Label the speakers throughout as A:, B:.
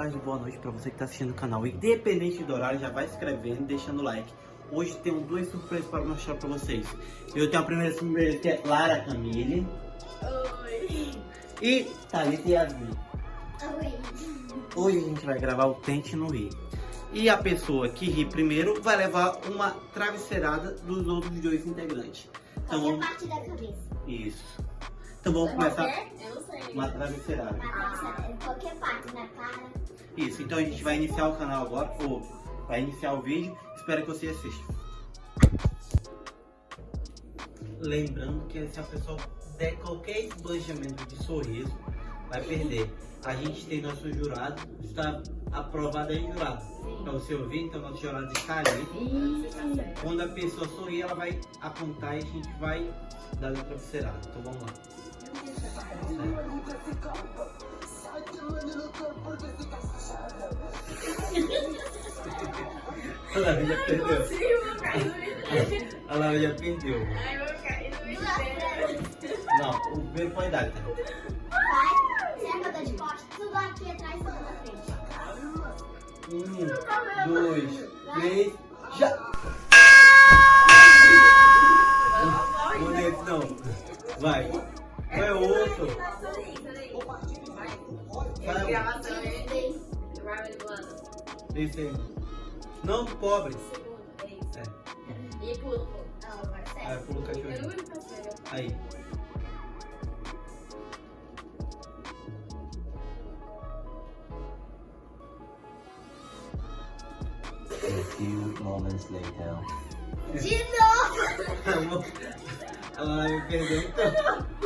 A: tarde, boa noite para você que está assistindo o canal. Independente do horário, já vai se inscrevendo, deixando o like. Hoje tenho duas surpresas para mostrar para vocês. Eu tenho a primeira surpresa que é Lara Camille.
B: Oi.
A: E Thalita Yasmin.
B: Oi.
A: Hoje a gente vai gravar o Tente no Rir. E a pessoa que ri primeiro vai levar uma travesseirada dos outros dois integrantes. Então vamos...
B: parte da cabeça.
A: Isso. Então vamos começar uma travesseirada.
B: Qualquer parte da cara.
A: Isso, então a gente vai iniciar o canal agora, ou vai iniciar o vídeo, espero que você assista. Lembrando que se a pessoa der qualquer esbanjamento de sorriso, vai perder. A gente tem nosso jurado, está aprovado aí jurado. Para você ouvir, então nosso jurado está ali. Quando a pessoa sorrir, ela vai apontar e a gente vai dar a travesseirada. Então vamos lá. A Lara já perdeu. A Lara já perdeu.
B: Ai, vou cair no espelho.
A: Não, o primeiro pode dar?
B: Vai. Tô de costas? Tudo aqui atrás, tudo na frente.
A: Um, dois, três, já! Um deles não. Vai. Vai o outro. Vai.
C: Gravação.
A: Não, pobre.
C: Segundo, é isso.
A: É.
C: E pulo, pulo.
B: Não, agora
A: Aí
C: não.
D: A few moments later.
B: De novo.
A: A Lara me perdeu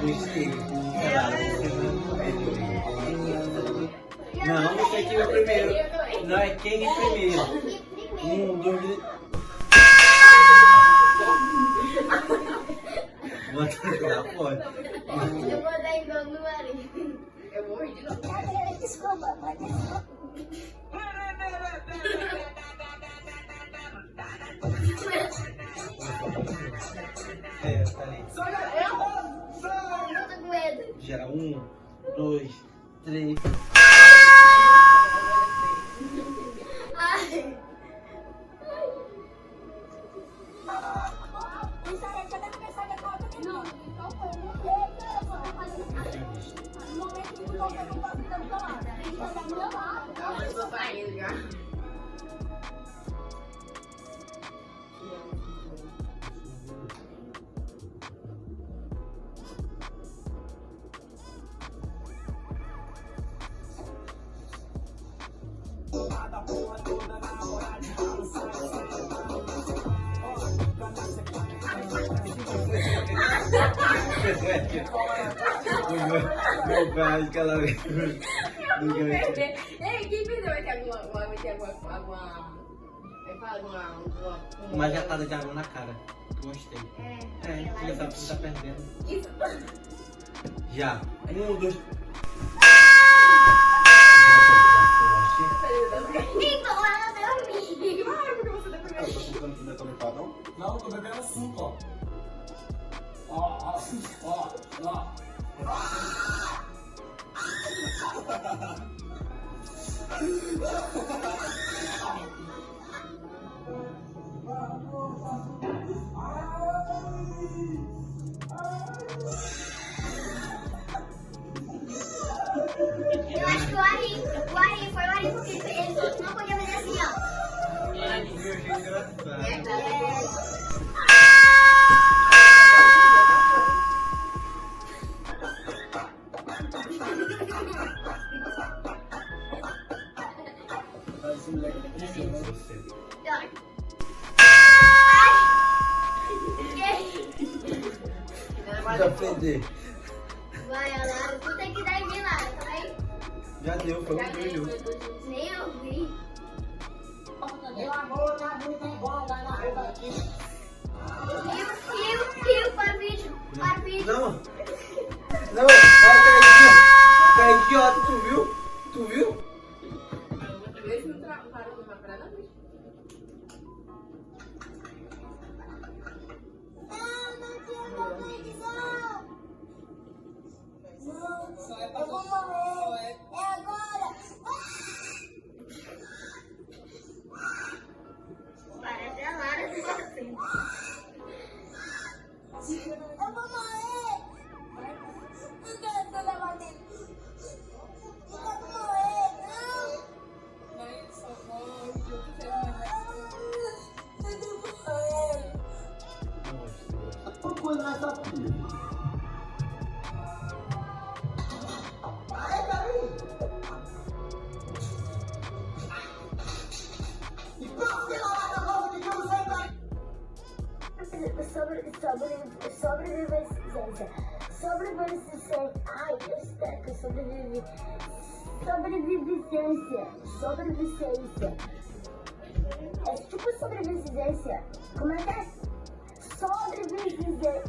C: Não,
A: você aqui é o primeiro. Não, é quem é primeiro. Um, dois. Bota lá fora.
B: Eu vou dar.
C: Eu vou.
B: Desculpa, pode
A: É, tá ali.
B: Eu tô com medo.
A: Gera um, dois, três. Meu pai, aquela vez.
C: Eu vou perder. Ei, quem perdeu vai ter alguma. Vai ter alguma.
A: Uma jatada de água na cara. Gostei.
B: É,
A: É, já sabe que você tá perdendo.
C: Isso.
A: Já. Um, dois. Já perder.
B: Vai, Alara, tu tem que dar em mim, Lara, tá bem?
A: Já deu, foi
C: Já
A: um brilho.
B: Nem eu vi.
E: Meu amor, tá muito igual, vai na rua aqui.
B: Rio, rio, rio, para vídeo, para vídeo.
A: Não! Não!
B: Sobrevivência. Ai, eu espero que eu sobrevivi. Sobrevivência. Sobrevivência. É tipo sobrevivência. Como é que é? Sobrevivência.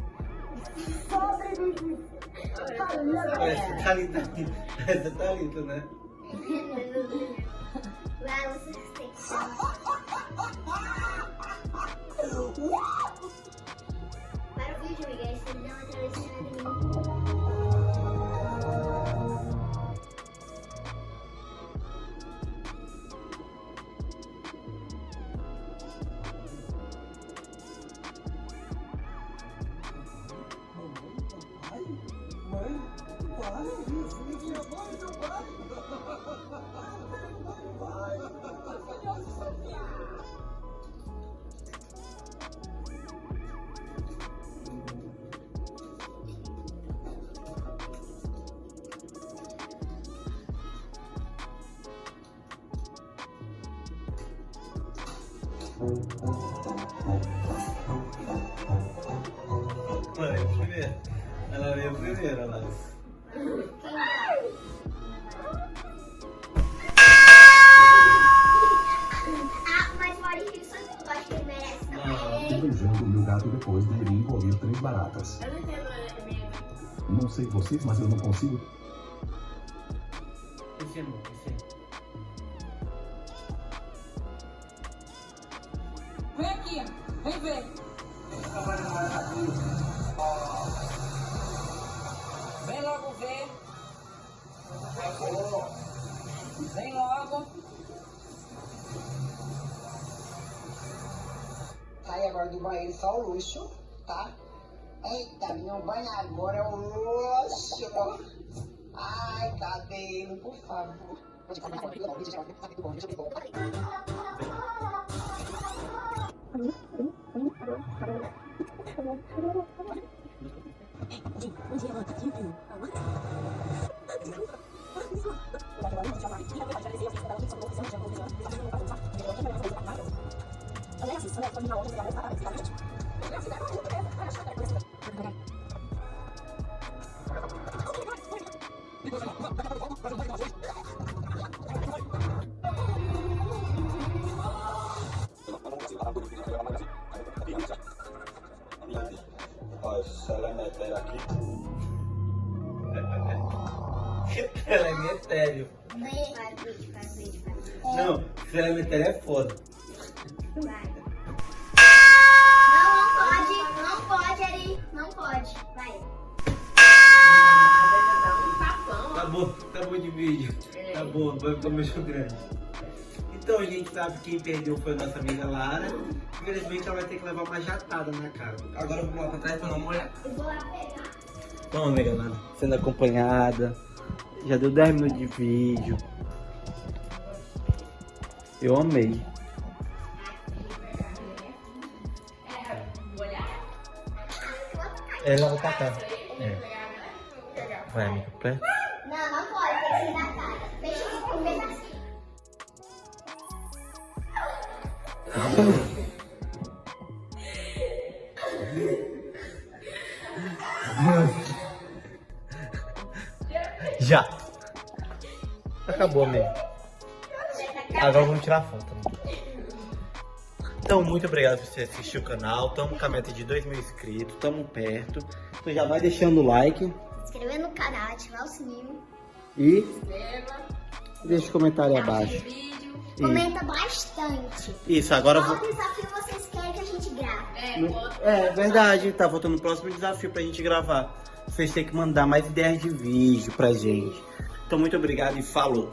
B: Sobrevivência. Fala,
A: Parece Thalita. Essa é Thalita, né?
B: Vai, você tem que
A: Ela veio primeiro, ela.
B: Ah, mas o Maurício, eu acho que ele merece
A: Não.
B: também.
F: beijando o meu gato depois de ele engolir três baratas.
C: Eu não entendo né.
F: Não sei vocês, mas eu não consigo.
A: Esse é bom, esse é.
G: Vem logo. Sai agora do banheiro só o luxo, tá? Eita, meu banho agora é o luxo. Ai, cabelo, por favor.
D: Ó,
A: Não, se ela é é foda.
B: Vai. Não, não pode. Não pode, Ari. Não pode. Vai.
C: Dá um.
A: Tá bom, tá bom de vídeo. Tá bom, vai ficar muito grande. Então a gente sabe que quem perdeu foi a nossa amiga Lara. Infelizmente ela vai ter que levar uma jatada na cara. Agora vamos lá pra trás pra dar uma olhada.
B: Eu vou lá pegar.
A: Então, amiga Lara, sendo acompanhada. Já deu 10 minutos de vídeo. Eu amei. Ela vai pra cá. É. Vai, amiga, perto.
B: Não, não pode. Tem que ser na cara. Deixa eu um pedacinho.
A: Já. Acabou mesmo. Agora vamos tirar foto. né? Então, muito obrigado por você assistir o canal. Estamos com a meta de 2 mil inscritos. Estamos perto. Então já vai deixando o like.
B: Se inscrever no canal, ativar o sininho.
A: E
C: Inscreva.
A: deixa o comentário abaixo.
C: vídeo.
A: E-
B: Comenta bastante.
A: Isso, agora eu
B: Qual
A: vou...
B: desafio vocês querem que a gente grave?
C: É, foto.
A: É verdade, tá faltando o próximo desafio pra gente gravar. Vocês têm que mandar mais ideias de vídeo pra gente. Então, muito obrigado e falou.